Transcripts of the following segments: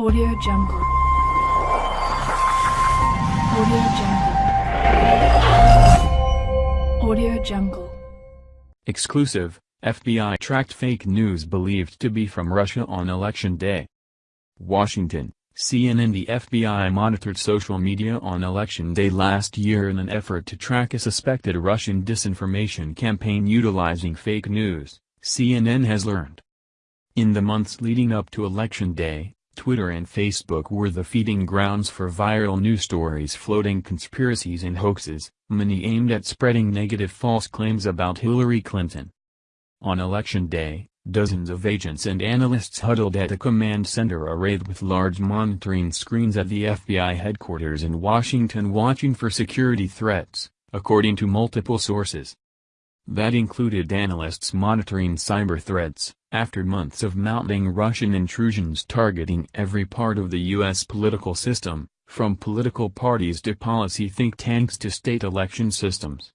Audio Jungle. Audio Jungle. Audio Jungle. Exclusive, FBI tracked fake news believed to be from Russia on election day. Washington, CNN The FBI monitored social media on election day last year in an effort to track a suspected Russian disinformation campaign utilizing fake news, CNN has learned. In the months leading up to election day, Twitter and Facebook were the feeding grounds for viral news stories floating conspiracies and hoaxes, many aimed at spreading negative false claims about Hillary Clinton. On election day, dozens of agents and analysts huddled at a command center arrayed with large monitoring screens at the FBI headquarters in Washington watching for security threats, according to multiple sources. That included analysts monitoring cyber threats, after months of mounting Russian intrusions targeting every part of the U.S. political system, from political parties to policy think tanks to state election systems.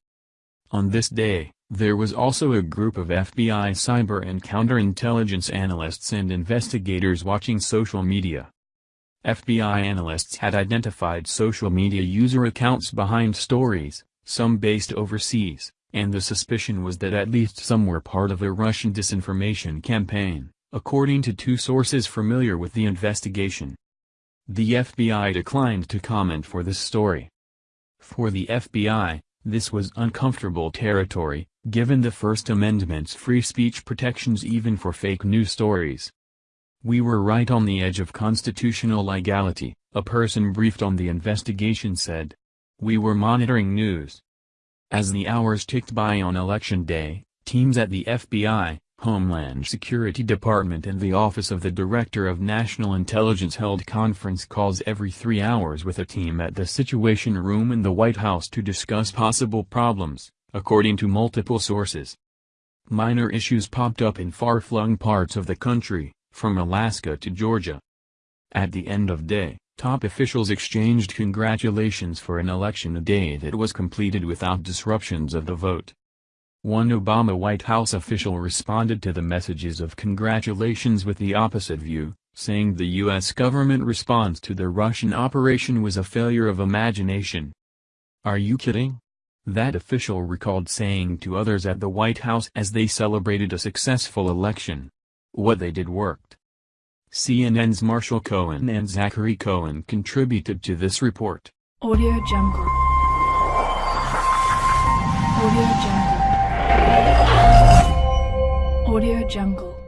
On this day, there was also a group of FBI cyber and counterintelligence analysts and investigators watching social media. FBI analysts had identified social media user accounts behind stories, some based overseas, and the suspicion was that at least some were part of a Russian disinformation campaign, according to two sources familiar with the investigation. The FBI declined to comment for this story. For the FBI, this was uncomfortable territory, given the First Amendment's free speech protections even for fake news stories. We were right on the edge of constitutional legality, a person briefed on the investigation said. We were monitoring news, as the hours ticked by on election day, teams at the FBI, Homeland Security Department and the Office of the Director of National Intelligence held conference calls every three hours with a team at the Situation Room in the White House to discuss possible problems, according to multiple sources. Minor issues popped up in far-flung parts of the country, from Alaska to Georgia. At the end of day, Top officials exchanged congratulations for an election a day that was completed without disruptions of the vote. One Obama White House official responded to the messages of congratulations with the opposite view, saying the U.S. government response to the Russian operation was a failure of imagination. Are you kidding? That official recalled saying to others at the White House as they celebrated a successful election. What they did worked. CNN's Marshall Cohen and Zachary Cohen contributed to this report. Audio Jungle. Audio Jungle. Audio Jungle.